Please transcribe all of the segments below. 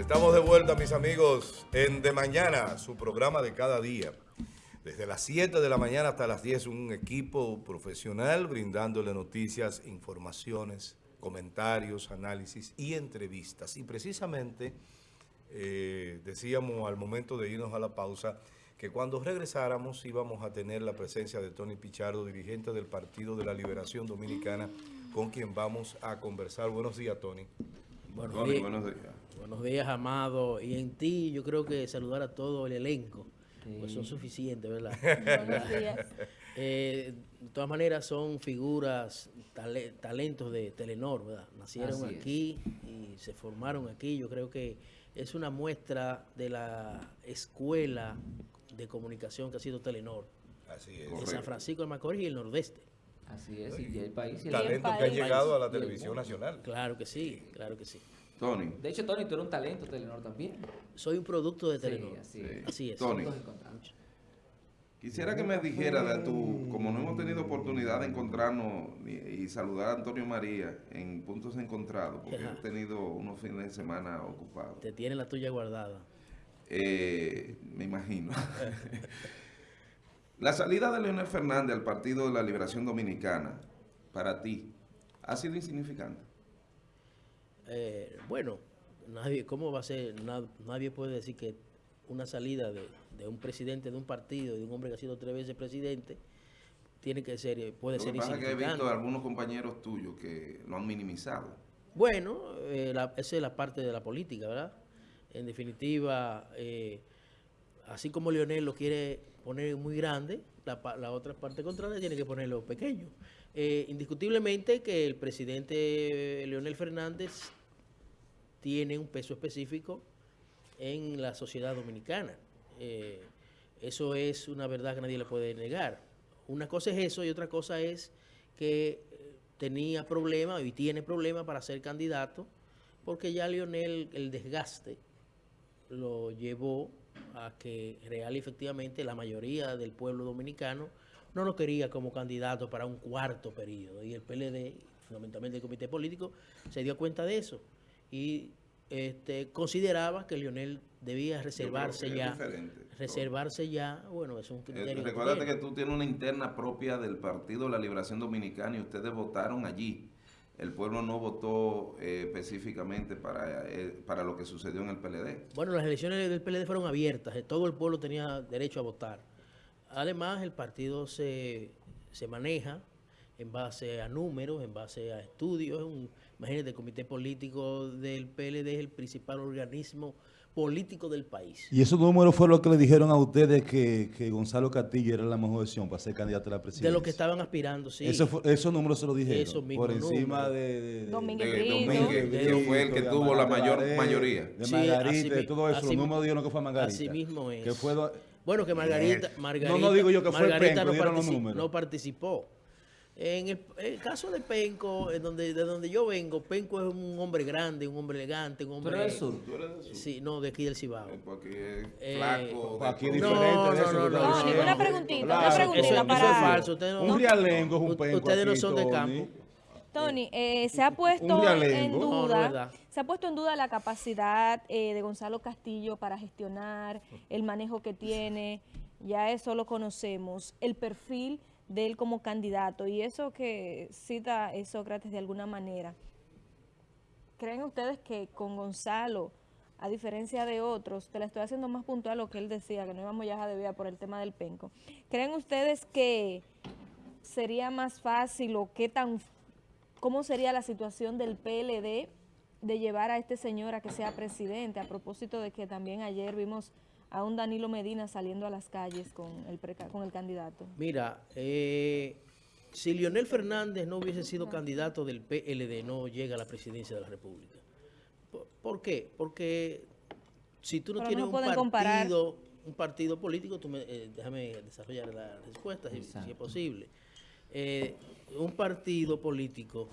Estamos de vuelta, mis amigos, en De Mañana, su programa de cada día. Desde las 7 de la mañana hasta las 10, un equipo profesional brindándole noticias, informaciones, comentarios, análisis y entrevistas. Y precisamente, eh, decíamos al momento de irnos a la pausa, que cuando regresáramos íbamos a tener la presencia de Tony Pichardo, dirigente del Partido de la Liberación Dominicana, con quien vamos a conversar. Buenos días, Tony. Buenos, Tony, días. buenos días. Buenos días, Amado. Y en ti yo creo que saludar a todo el elenco, pues son suficientes, ¿verdad? buenos días. Eh, de todas maneras son figuras, talentos de Telenor, ¿verdad? Nacieron aquí y se formaron aquí. Yo creo que es una muestra de la escuela de comunicación que ha sido Telenor. Así es. De San Francisco de Macorís y el Nordeste. Así es, y el país. Y talento que ha llegado a la televisión nacional. Claro que sí, claro que sí. Tony. De hecho, Tony, tú eres un talento Telenor también. Soy un producto de Telenor. Sí, así, es. Tony. Quisiera que me dijera de tu, como no hemos tenido oportunidad de encontrarnos y, saludar a Antonio María en puntos encontrados, porque he tenido unos fines de semana ocupados. Te tiene la tuya guardada. Eh, me imagino. la salida de Leonel Fernández al Partido de la Liberación Dominicana, para ti, ¿ha sido insignificante? Eh, bueno, nadie, ¿cómo va a ser? Nadie puede decir que una salida de, un presidente de un partido, de un hombre que ha sido tres veces presidente, tiene que ser, puede ser pasa que he visto a algunos compañeros tuyos que lo han minimizado. Bueno, eh, esa es la parte de la política, ¿verdad? En definitiva, eh, así como Leonel lo quiere poner muy grande, la, otra parte contraria tiene que ponerlo pequeño. Eh, indiscutiblemente que el presidente Leonel Fernández tiene un peso específico en la sociedad dominicana. Eh, eso es una verdad que nadie le puede negar. Una cosa es eso y otra cosa es que tenía problemas y tiene problemas para ser candidato porque ya Leonel, el desgaste lo llevó a que real y efectivamente la mayoría del pueblo dominicano no lo quería como candidato para un cuarto periodo. Y el PLD, fundamentalmente el comité político, se dio cuenta de eso. Y este, consideraba que Lionel debía reservarse ya. Reservarse ya, bueno, es un eh, criterio. recuérdate que, que tú tienes una interna propia del Partido de la Liberación Dominicana y ustedes votaron allí el pueblo no votó eh, específicamente para, eh, para lo que sucedió en el PLD. Bueno, las elecciones del PLD fueron abiertas, eh, todo el pueblo tenía derecho a votar. Además, el partido se, maneja en base a números, en base a estudios. Imagínate, el comité político del PLD es el principal organismo político del país. ¿Y esos números fueron los que le dijeron a ustedes que, Gonzalo Castillo era la mejor opción para ser candidato a la presidencia? De lo que estaban aspirando, sí. esos números se lo dijeron. por encima de, de, Domínguez de, fue el que tuvo la mayor mayoría. De Margarita, de todo eso. Los números dijeron que fue Margarita. Así mismo es. Que fue bueno, que Margarita, Margarita, no, no digo yo que fue Margarita no participó. En el, caso de Penco, en donde, de donde yo vengo, Penco es un hombre grande, un hombre elegante, un hombre... ¿Tú eres sur? ¿Tú eres sur? Sí, no, de aquí del Cibao. Eh, porque es eh, flaco. Pues aquí es diferente no, no, no, no, una preguntita, una preguntita para... Eso es falso. Ustedes no, un rialengo es un Penco Ustedes no son de campo. Tony, eh, se ha puesto en duda, se ha puesto en duda la capacidad eh, de Gonzalo Castillo para gestionar el manejo que tiene, ya eso lo conocemos, el perfil de él como candidato y eso que cita Sócrates de alguna manera. ¿Creen ustedes que con Gonzalo, a diferencia de otros, te la estoy haciendo más puntual lo que él decía, que no íbamos ya a debía por el tema del penco, ¿creen ustedes que sería más fácil o qué tan, cómo sería la situación del PLD de llevar a este señor a que sea presidente? A propósito de que también ayer vimos a un Danilo Medina saliendo a las calles con el, con el candidato? Mira, eh, si Leonel Fernández no hubiese sido candidato del PLD, no llega a la presidencia de la República. ¿Por, qué? Porque si tú no tienes un partido, un partido político, tú me, eh, déjame desarrollar la respuesta si, es posible. Eh, un partido político,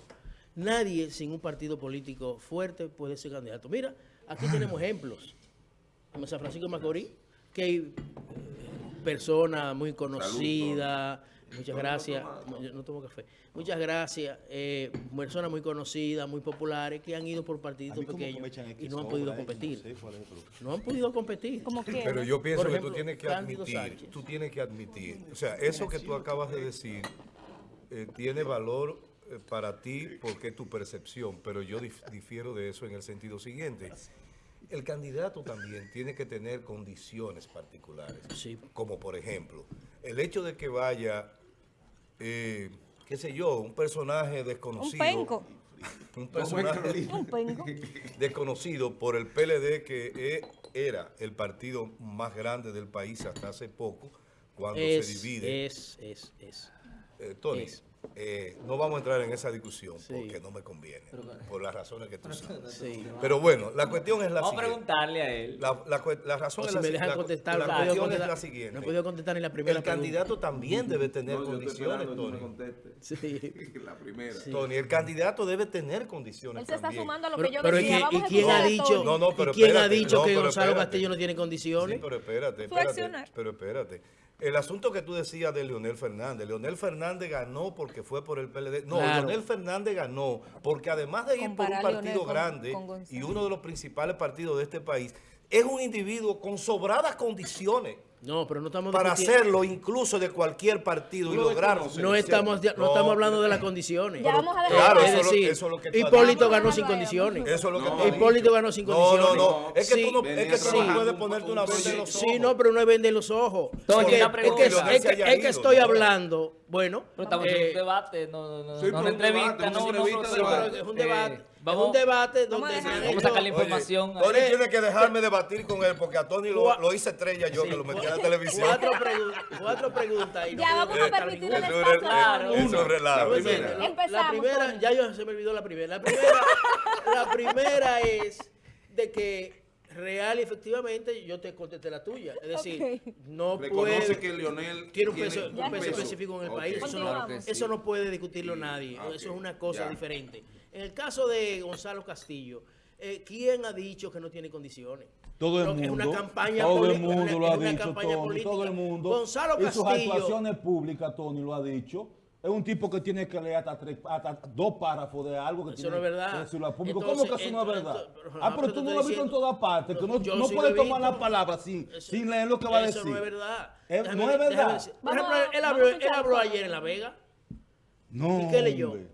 nadie sin un partido político fuerte puede ser candidato. Mira, aquí tenemos ejemplos en San Francisco de Macorís, que hay eh, personas muy conocidas, Muchas gracias. No tomo café. Muchas gracias. Eh, personas muy conocidas, muy populares, que han ido por partidos pequeños y no han podido competir. No, han podido competir. Pero yo pienso que tú tienes que admitir, tú tienes que admitir, o sea, eso que tú acabas de decir eh, tiene valor eh, para ti porque es tu percepción, pero yo difiero de eso en el sentido siguiente. El candidato también tiene que tener condiciones particulares, como por ejemplo, el hecho de que vaya, eh, qué sé yo, un personaje desconocido. Un penco. Un personaje desconocido por el PLD que e, era el partido más grande del país hasta hace poco, cuando se divide. Es, es, es. Eh, Tony, eh, no vamos a entrar en esa discusión porque no me conviene, por las razones que tú sabes. Pero bueno, la cuestión es la vamos siguiente. Vamos a preguntarle a él. La, la, razón es la, me dejan contestar, la, la cuestión es la siguiente. No he podido contestar ni la primera El candidato también debe tener condiciones, Tony. Sí. la primera. Tony, el candidato debe tener condiciones Él se está sumando a lo que yo decía. ¿Y quién ha dicho, no, no, pero quién ha dicho que Gonzalo Castillo no tiene condiciones? Sí, pero espérate, espérate. Pero espérate. El asunto que tú decías de Leonel Fernández, Leonel Fernández ganó porque fue por el PLD. No, Leonel Fernández ganó porque además de ir por un partido grande y uno de los principales partidos de este país, es un individuo con sobradas condiciones no, pero no estamos Para hacerlo incluso de cualquier partido y lograrlo. No estamos, no, estamos hablando de las condiciones. Ya vamos a dejar claro, es decir, eso, es lo que Hipólito ganó sin condiciones. Eso es lo que Hipólito ganó sin condiciones. No, no, no. Es que tú no, es que tú no puedes ponerte una venda en los ojos. Sí, no, pero no es vender los ojos. Es que, es que, es que estoy hablando, bueno. Pero estamos en un eh, debate, no, no, no, no una entrevista, no, no, es un debate. Vamos, un debate donde vamos, a, vamos a sacar la información. Oye, Tony tiene que dejarme debatir con él porque a Tony lo, lo hice estrella yo que lo metí en la televisión. Cuatro, pregu cuatro preguntas. Y ya vamos a permitir el espacio. Claro. Eso es relajo. La primera, la primera ya yo se me olvidó la primera. La primera, la primera es de que real y efectivamente yo te contesté la tuya. Es decir, okay. no puede... que Lionel tiene un peso, un peso específico en el país. Eso no, eso no, puede discutirlo nadie. Okay. Eso es una cosa ya. diferente. En el caso de Gonzalo Castillo, eh, ¿quién ha dicho que no tiene condiciones? Todo el mundo. Es una campaña todo el mundo una, lo ha dicho, Tony, todo el mundo. Gonzalo Castillo. Y sus actuaciones públicas, Tony lo ha dicho. Es un tipo que tiene que leer hasta, tres, hasta dos párrafos de algo que eso tiene no es verdad. que decirlo al público. Entonces, ¿Cómo que eso no es verdad? Entonces, ah, pero tú no lo has visto en todas partes, que no, no puedes tomar la palabra sin, eso, sin leer lo que va a decir. Eso no es verdad. Es, déjame, no es verdad. Por ejemplo, él habló, él habló ayer en La Vega. No, ¿Y qué leyó? Hombre.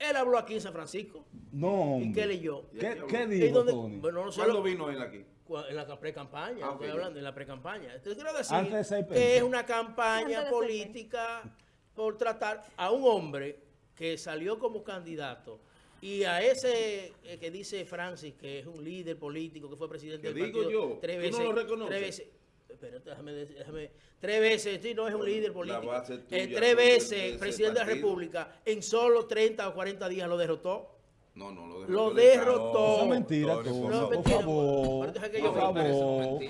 Él habló aquí en San Francisco. No, ¿Y qué leyó? ¿Qué, qué dijo, dónde, Tony? Bueno, no ¿Cuándo vino él aquí? En la pre-campaña, ah, estoy hablando, en la pre-campaña. Entonces quiero decir que es una campaña política por tratar a un hombre que salió como candidato y a ese eh, que dice Francis, que es un líder político, que fue presidente del digo partido, yo? tres veces, no lo reconoces? tres veces, pero déjame, déjame, tres veces, sí, no es un líder político, eh, tres veces presidente de la República, en solo 30 o 40 días lo derrotó. No, no, lo derrotó. Lo derrotó. No, es mentira, tú. No, por favor. Por favor.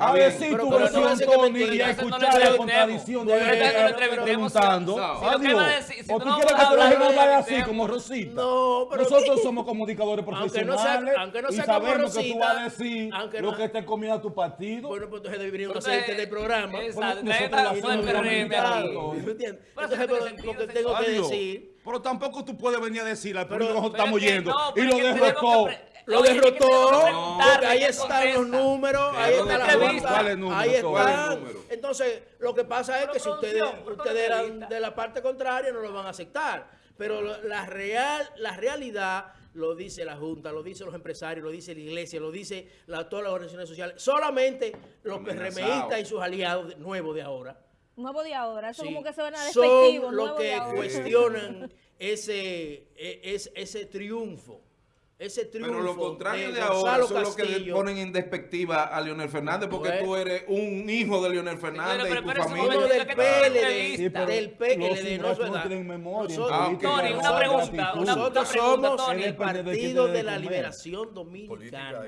A ver si tu versión, Tony, y a escuchar la contradicción de él preguntando. Adiós. O tú quieres que te lo dejemos hablar así, como Rosita. No, pero... Nosotros somos comunicadores profesionales y sabemos que tú vas a decir lo que te comiendo tu partido. Bueno, pues entonces debería un docente del programa. Exacto. Nosotros la ¿Entiendes? Entonces, lo que tengo que decir... Pero tampoco tú puedes venir a decir al público que nosotros estamos yendo y lo derrotó. Lo derrotó. Ahí están los números. Ahí está la junta. Ahí están. Entonces, lo que pasa es que si ustedes, ustedes eran de la parte contraria, no lo van a aceptar. Pero la, real, la realidad lo dice la Junta, lo dicen los empresarios, lo dice la iglesia, lo dice la, todas las organizaciones sociales. Solamente los PRMistas y sus aliados nuevos de ahora. Nuevo de ahora, eso como que se a despectivo. Son los que cuestionan ese, e, ese, ese triunfo ese triunfo Pero lo contrario de, ahora son los que le ponen en despectiva a Leonel Fernández porque tú eres un hijo de Leonel Fernández pero, pero, y tu familia. del PLD, sí, del PLD, no es verdad. Nosotros, ah, okay. Tony, una pregunta. Una, nosotros somos Tony. el Partido de la Liberación Dominicana.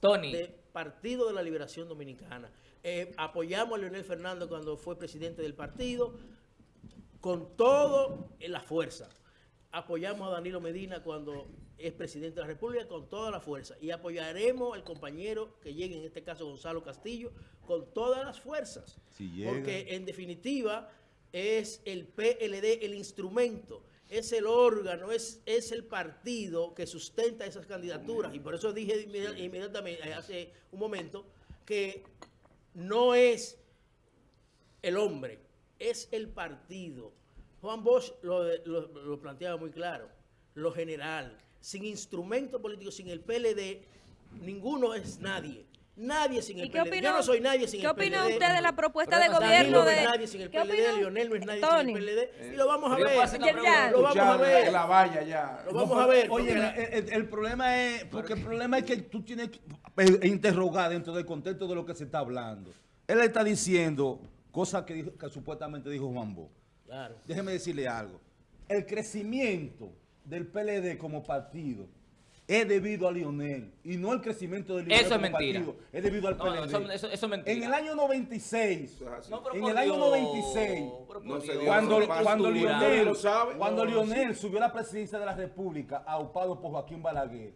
Tony. De Partido de la Liberación Dominicana. Eh, apoyamos a Leonel Fernández cuando fue presidente del partido con todo en la fuerza. Apoyamos a Danilo Medina cuando es presidente de la República con toda la fuerza y apoyaremos al compañero que llegue, en este caso Gonzalo Castillo, con todas las fuerzas. porque en definitiva es el PLD el instrumento, es el órgano, es, es el partido que sustenta esas candidaturas. Y por eso dije inmediatamente, eh, hace un momento, que no es el hombre, es el partido. Juan Bosch lo, lo planteaba muy claro, lo general, sin instrumento político, sin el PLD, ninguno es nadie. Nadie sin el PLD. Yo no soy nadie sin el PLD. ¿Qué opina usted de la propuesta de gobierno? de... no es nadie sin el PLD, Lionel no es nadie sin el PLD. Y lo vamos a ver. Lo vamos a ver. La valla ya. Lo vamos a ver. Oye, el, problema es, porque el problema es que tú tienes que eh, interrogar dentro del contexto de lo que se está hablando. Él está diciendo cosas que, que supuestamente dijo Juan Bo. Claro. Déjeme decirle algo. El crecimiento del PLD como partido es debido a Lionel y no el crecimiento del Lionel Eso es mentira. Partido, es debido al PLD. eso, eso, es mentira. En el año 96, en el año 96, cuando, cuando, Lionel, cuando Lionel subió a la presidencia de la República, aupado por Joaquín Balaguer,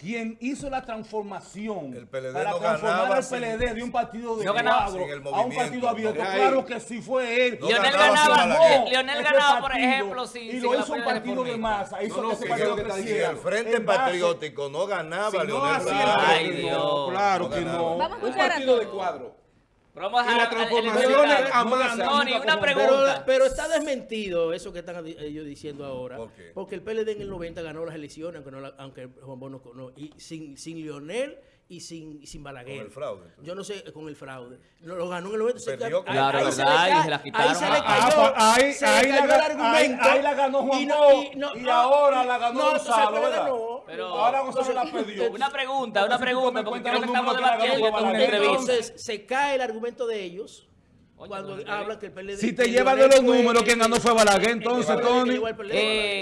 quien hizo la transformación el PLD para no transformar el PLD de un partido de cuadro a un partido abierto. Claro que sí fue él. No Lionel ganaba, ganó, Lionel ganaba por ejemplo, sí, y lo hizo un partido de masa. Hizo no, que ese partido creciera. el Frente Patriótico no ganaba, Lionel Ay, Dios. Claro que no. Un partido de cuadro. Pero vamos a y la transformación a masa. una pregunta. Pero, está desmentido eso que están ellos diciendo ahora. Porque el PLD en el 90 ganó las elecciones, aunque, no aunque Juan Bono no, y sin, sin Lionel y sin, sin Balaguer. Con el fraude. Yo no sé, con el fraude. Lo, ganó en el 90. Perdió, se, claro, ahí, ahí, se ahí se la quitaron. Ahí se le cayó, ah, ahí, se ahí, le cayó la, el argumento. Ahí, la ganó Juan y, no, y, no, y ahora la ganó no, Gonzalo, ¿verdad? No, pero ahora Gonzalo la perdió. Una pregunta, una pregunta, porque creo que estamos debatiendo esto una entrevista. Entonces, se cae el argumento de ellos cuando habla que el PLD... Si te llevas de los números, quien ganó fue Balaguer, entonces, Tony.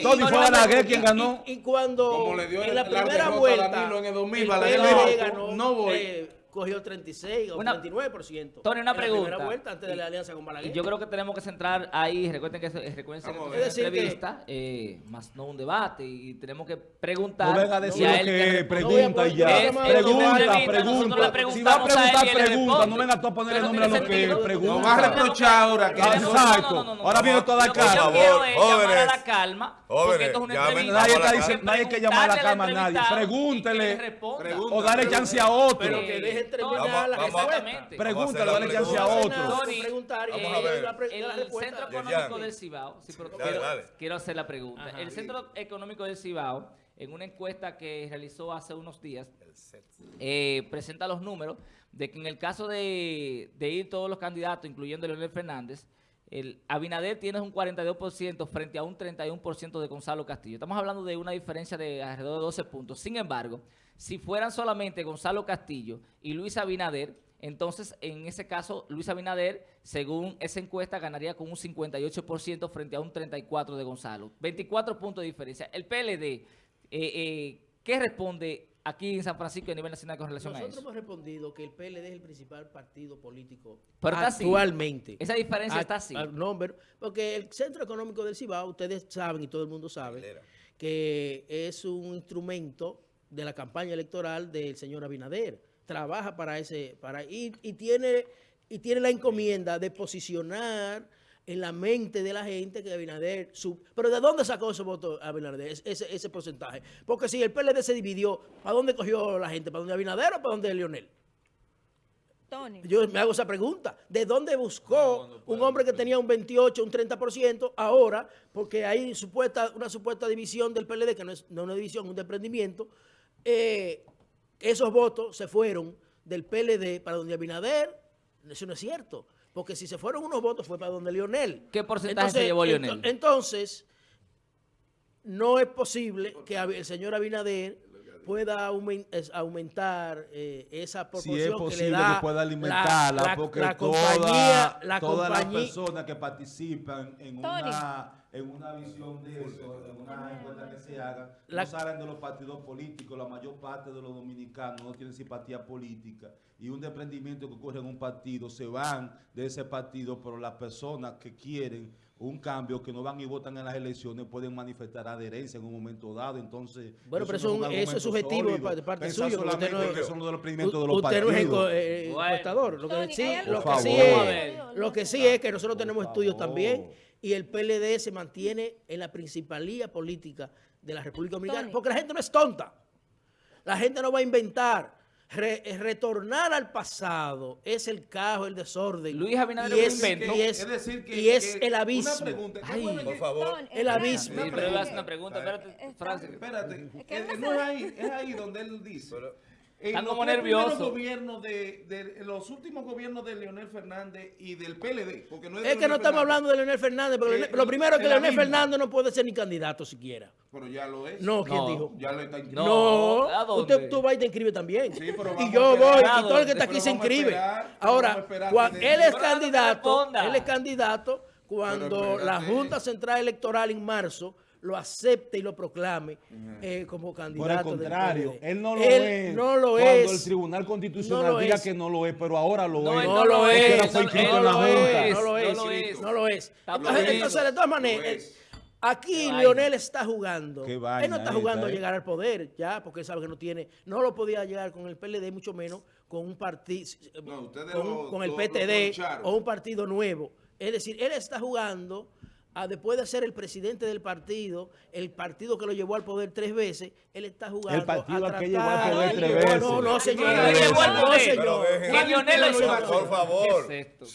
Tony fue Balaguer quien ganó. Y cuando en la primera vuelta, en el 2000, Balaguer ganó, no voy. Eh, cogió 36 o una, 39%. Tony, una pregunta. La vuelta antes de la alianza con Balaguer. Yo creo que tenemos que centrar ahí, recuerden que recuerden que es una entrevista, eh, más no un debate, y tenemos que preguntar. No venga a decir lo que pregunta y ya. Pregunta, pregunta. Si va a preguntar, pregunta. No venga tú a poner el nombre a lo que pregunta. No va a reprochar ahora. Exacto. Ahora viene toda la calma. Yo quiero llamar a la calma. Porque esto es una entrevista. Nadie que llamar a la calma a nadie. Pregúntele. O dale chance a otro. Pero que deje terminar la respuesta. Pregúntale, dale chance a otro. Preguntar el Centro Económico del Cibao, quiero hacer la pregunta. El Centro Económico del Cibao, en una encuesta que realizó hace unos días, eh, presenta los números de que en el caso de, ir todos los candidatos, incluyendo Leonel Fernández, el Abinader tiene un 42% frente a un 31% de Gonzalo Castillo. Estamos hablando de una diferencia de alrededor de 12 puntos. Sin embargo, si fueran solamente Gonzalo Castillo y Luis Abinader, entonces en ese caso Luis Abinader, según esa encuesta, ganaría con un 58% frente a un 34% de Gonzalo. 24 puntos de diferencia. El PLD, eh, eh, ¿qué responde aquí en San Francisco a nivel nacional con relación a eso? Nosotros hemos respondido que el PLD es el principal partido político actualmente. Esa diferencia está así. porque el Centro Económico del Cibao, ustedes saben y todo el mundo sabe, que es un instrumento de la campaña electoral del señor Abinader. Trabaja para ese, para y, y tiene y tiene la encomienda de posicionar en la mente de la gente que Abinader... Sub, ¿Pero de dónde sacó ese voto Abinader, ese, ese porcentaje? Porque si el PLD se dividió, ¿para dónde cogió la gente? ¿Para dónde Abinader o para dónde Leonel? Tony. Yo me hago esa pregunta. ¿De dónde buscó un hombre que tenía un 28, un 30% ahora? Porque hay supuesta, una supuesta división del PLD, que no es no una división, un desprendimiento, eh, esos votos se fueron del PLD para donde Abinader, eso no es cierto, porque si se fueron unos votos fue para donde Lionel. ¿Qué porcentaje se llevó Lionel? entonces, no es posible que el señor Abinader pueda aumentar eh, esa proporción si es posible que, le da pueda alimentarla, la, porque la compañía, todas las personas que participan en una en una visión de eso, en una encuesta que se haga, no salen de los partidos políticos, la mayor parte de los dominicanos no tienen simpatía política y un desprendimiento que ocurre en un partido, se van de ese partido, pero las personas que quieren un cambio que no van y votan en las elecciones pueden manifestar adherencia en un momento dado. Entonces, bueno, pero eso, es subjetivo de parte suya. Usted no, es, son los de los usted no es encuestador. Lo que sí, lo que sí es, lo que sí es que nosotros tenemos estudios también y el PLD se mantiene en la principalía política de la República Dominicana porque la gente no es tonta. La gente no va a inventar. Eh, retornar al pasado es el caos, el desorden. Luis Abinader y es, y es, es, decir que, y es el abismo. Una pregunta, Ay, por favor. El abismo. Sí, pero una pregunta, espérate, Francis. Espérate, no es ahí, es ahí donde él dice. Están como nerviosos. Gobiernos de, de, los últimos gobiernos de Leonel Fernández y del PLD. Porque no es, que no estamos hablando de Leonel Fernández, pero eh, lo primero es que Leonel Fernández no puede ser ni candidato siquiera. Pero ya lo es. No, ¿quién dijo? Ya lo está inscrito. No, usted, tú vas y te inscribes también. Sí, pero y yo voy, y todo el que está aquí se inscribe. Ahora, él es candidato, él es candidato cuando la Junta Central Electoral en marzo lo acepte y lo proclame eh, como candidato. Por el contrario, él no lo es. No lo cuando es. el Tribunal Constitucional diga que no lo es, pero ahora lo no, es. No, lo es. No, lo es. No lo es. No lo es. Entonces, de todas maneras, aquí Leonel está jugando. él no está jugando a llegar al poder ya, porque él sabe que no tiene, no lo podía llegar con el PLD, mucho menos con un partido, con, con, el PTD o un partido nuevo. Es decir, él está jugando después de ser el presidente del partido, el partido que lo llevó al poder tres veces, él está jugando El partido a que llevó al poder tres veces. No, no, señor. No, llevó al poder. señor. Por favor,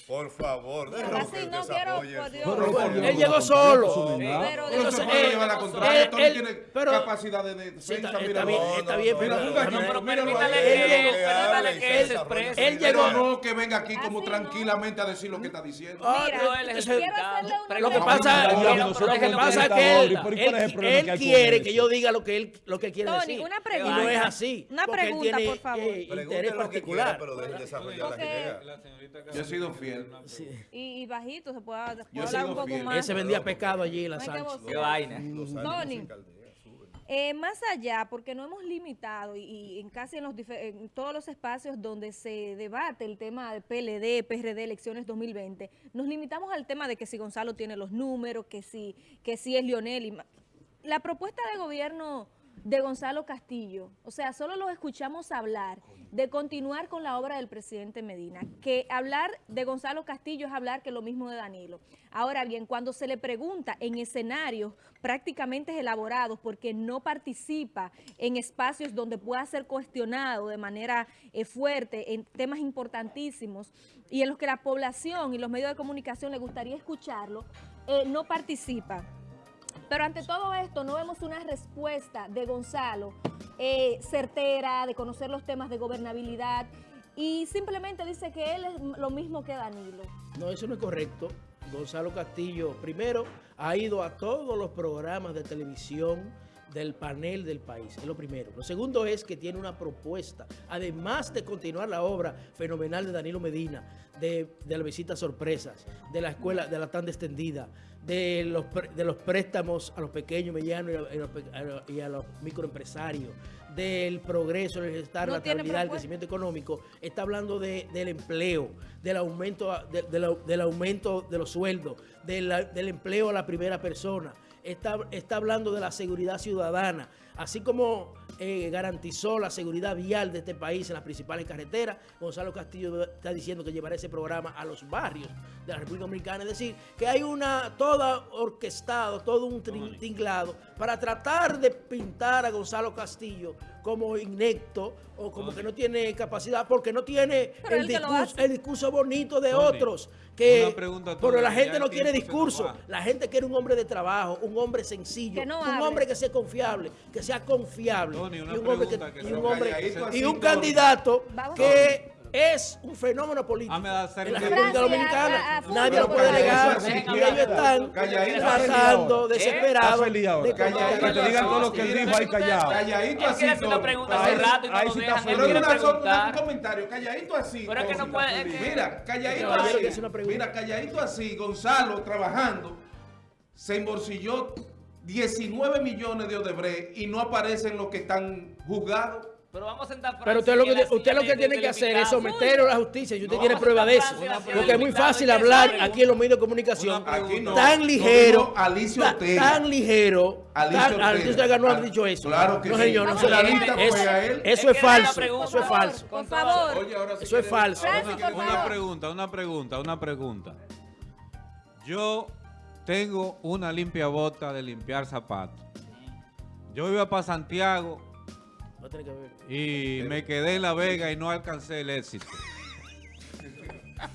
por favor. Así no quiero, por Dios. Él llegó solo. Pero no se puede llevar la contraria. Tony tiene capacidad de defensa. Está bien, está bien. Pero permítale que él se exprese. Él llegó. No que venga aquí como tranquilamente a decir lo que está diciendo. Lo que pasa lo que pasa es que él, quiere que yo diga lo que él, lo que quiere decir. Una pregunta. Y no es así. Una pregunta, por favor. Eh, interés particular. pero deje desarrollar la que Yo he sido fiel. Y, bajito, se puede, hablar un poco más. Él se vendía pescado allí en la Sánchez. Qué vaina. Tony. Eh, más allá, porque no hemos limitado y, en casi en, los en todos los espacios donde se debate el tema de PLD, PRD, elecciones 2020, nos limitamos al tema de que si Gonzalo tiene los números, que si, que si es Lionel. Y la propuesta de gobierno de Gonzalo Castillo. O sea, solo lo escuchamos hablar de continuar con la obra del presidente Medina. Que hablar de Gonzalo Castillo es hablar que lo mismo de Danilo. Ahora bien, cuando se le pregunta en escenarios prácticamente elaborados porque no participa en espacios donde pueda ser cuestionado de manera eh, fuerte en temas importantísimos y en los que la población y los medios de comunicación le gustaría escucharlo, eh, no participa. Pero ante todo esto no vemos una respuesta de Gonzalo eh, certera, de conocer los temas de gobernabilidad y simplemente dice que él es lo mismo que Danilo. No, eso no es correcto. Gonzalo Castillo, primero, ha ido a todos los programas de televisión del panel del país, es lo primero. Lo segundo es que tiene una propuesta, además de continuar la obra fenomenal de Danilo Medina, de, de las visitas sorpresas, de la escuela, de la tanda extendida, de los, de los préstamos a los pequeños, medianos y a los, microempresarios, del progreso, el bienestar, la estabilidad, el crecimiento económico, está hablando del empleo, del aumento, del aumento de los sueldos, del empleo a la primera persona, está, está hablando de la seguridad ciudadana, así como eh, garantizó la seguridad vial de este país en las principales carreteras, Gonzalo Castillo está diciendo que llevará ese programa a los barrios de la República Dominicana, es decir, que hay una, toda orquestado, todo un tinglado para tratar de pintar a Gonzalo Castillo como inecto o como que no tiene capacidad, porque no tiene el discurso, el discurso bonito de otros. Que, pero la gente no quiere discurso, la gente quiere un hombre de trabajo, un hombre sencillo, un hombre que sea confiable, que sea confiable, y un hombre, que, y un, hombre, y un candidato que es un fenómeno político en la República Dominicana. Nadie lo puede negar. Y ellos están tratando, desesperados. De que te digan todo lo que él dijo ahí callado. Calladito así. Él una pregunta hace rato y no lo dejan. Pero un comentario. Calladito así. Pero es que no puede. Mira, calladito así. Mira, calladito así. Gonzalo trabajando se embolsilló 19 millones de Odebrecht y no aparecen los que están juzgados. Pero vamos a sentar Pero usted lo que, usted lo que tiene que hacer es someterlo a la justicia y usted tiene prueba de eso. Porque es muy fácil hablar aquí en los medios de comunicación tan ligero, tan ligero. Alicia Ortega no ha dicho eso. Claro que no, sí. señor, no se la Eso es falso. Eso es falso. Por favor. Eso es falso. Una pregunta, una pregunta, una pregunta. Yo tengo una limpia bota de limpiar zapatos. Yo iba para Santiago y me quedé en La Vega y no alcancé el éxito.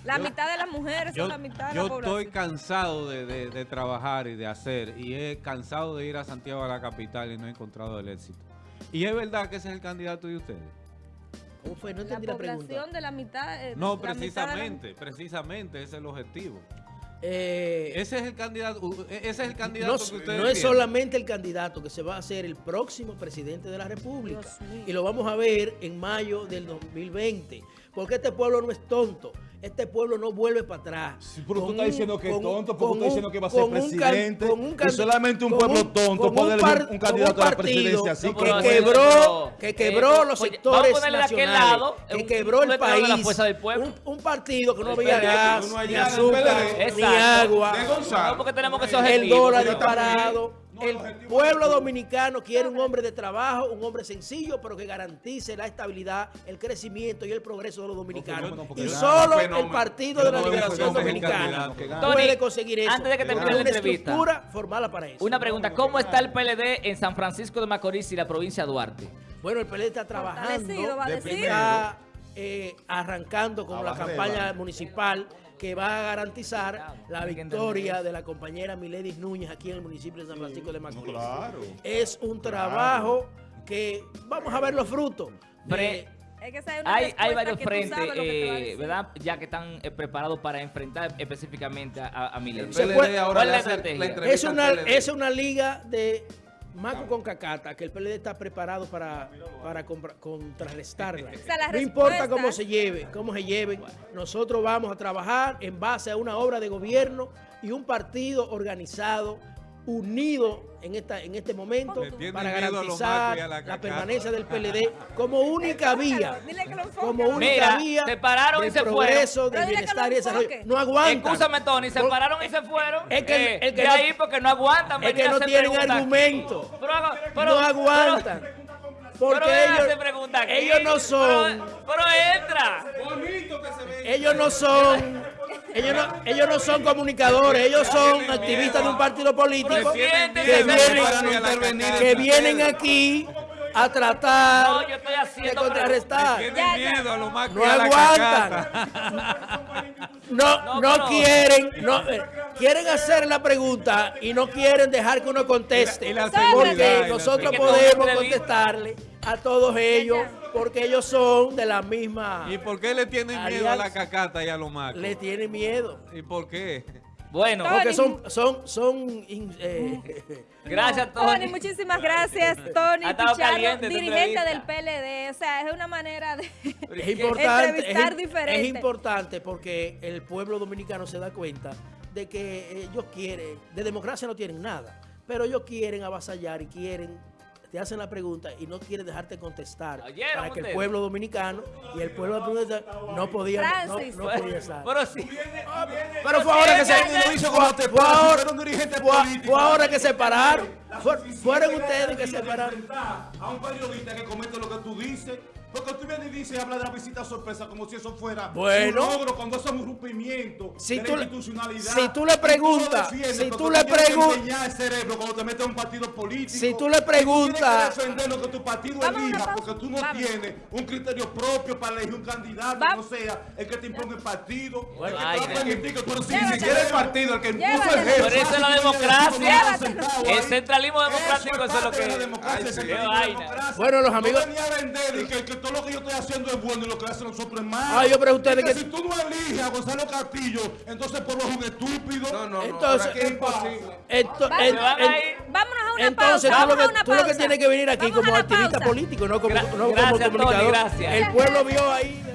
La mitad de las mujeres son la mitad de la población. Yo estoy cansado de, trabajar y de hacer y he cansado de ir a Santiago a la capital y no he encontrado el éxito. Y es verdad que ese es el candidato de ustedes. ¿Cómo fue? No la, la población de la mitad. Eh, no, precisamente, precisamente, ese es el objetivo. Eh, ese es el candidato, e, ese es el candidato no, que ustedes No es solamente el candidato que se va a hacer el próximo presidente de la República. Y lo vamos a ver en mayo del 2020. Porque este pueblo no es tonto este pueblo no vuelve para atrás. Sí, pero tú estás diciendo que es tonto, porque tú estás diciendo que va a ser presidente. Un y solamente un pueblo tonto puede elegir un, candidato a la presidencia así. que, quebró, que quebró los sectores nacionales, que quebró el país. Un, partido que no había gas, ni azúcar, ni agua. El dólar disparado el pueblo dominicano quiere un hombre de trabajo, un hombre sencillo, pero que garantice la estabilidad, el crecimiento y el progreso de los dominicanos. y solo el Partido de la Liberación Dominicana puede conseguir eso. Antes de que termine la entrevista, formada para eso. Una pregunta, ¿cómo está el PLD en San Francisco de Macorís y la provincia de Duarte? Bueno, el PLD está trabajando, está eh, arrancando con la campaña municipal que va a garantizar la victoria de la compañera Miledis Núñez aquí en el municipio de San Francisco de Macorís. Es un trabajo que vamos a ver los frutos. hay, hay varios frentes, eh, ¿verdad? Ya que están eh, preparados para enfrentar específicamente a, a Miledis. es una, es una liga de Maco con Cacata, que el PLD está preparado para, para contrarrestarla. no importa cómo se lleve, cómo se lleve, nosotros vamos a trabajar en base a una obra de gobierno y un partido organizado unido en esta en este momento para garantizar la, permanencia del PLD como única vía, como única vía se pararon y se progreso, del bienestar y desarrollo. No aguantan. Escúchame, Tony, se pararon y se fueron. Es que, eh, de ahí porque no aguantan. Es que no tienen argumento. no aguantan. Porque ellos, ellos no son. Pero, entra. Ellos no son ellos no, ellos no son comunicadores, ellos son activistas de un partido político que vienen, que vienen aquí a tratar de contrarrestar. No aguantan. No, no quieren, no, eh, quieren hacer la pregunta y no quieren dejar que uno conteste. Porque nosotros podemos contestarle a todos ellos porque ellos son de la misma. ¿Y por qué le tienen miedo a la cacata y a los macos? Le tienen miedo. ¿Y por qué? Bueno, porque son, son, son eh, gracias Tony. Tony. muchísimas gracias Tony Pichardo, dirigente del PLD. O sea, es una manera de es importante, entrevistar diferente. Es importante porque el pueblo dominicano se da cuenta de que ellos quieren, de democracia no tienen nada, pero ellos quieren avasallar y quieren te hacen la pregunta y no quieren dejarte contestar para que el pueblo dominicano y el pueblo dominicano no podía no, no podía estar. Pero sí. Pero fue ahora que se fue ahora, fue ahora que se pararon. Fueron ustedes que se pararon. A un periodista que comete lo que tú dices porque tú vienes y dices, habla de la visita sorpresa como si eso fuera bueno, un logro cuando eso es un rompimiento si de tú, la institucionalidad. Si tú le preguntas, si tú le preguntas, el cerebro cuando te metes en un partido político. Si tú le preguntas, tú defender lo que tu partido elija, porque tú no tienes un criterio propio para elegir un candidato, no sea el que te imponga el partido, bueno, el que ay, te va a permitir que tú ni siquiera el partido, el que impuso el jefe. Por eso es la democracia. El centralismo democrático, eso es lo que. Bueno, los amigos. Todo lo que yo estoy haciendo es bueno y lo que hacen nosotros es malo. Ay, yo pero ustedes que... Si tú no eliges a Gonzalo Castillo, entonces por lo un estúpido. No, no, entonces, no. en, en, vámonos a una entonces, pausa. Tú lo que, tú lo que tienes que venir aquí como activista político, no como, no como comunicador. Tony, gracias. El pueblo vio ahí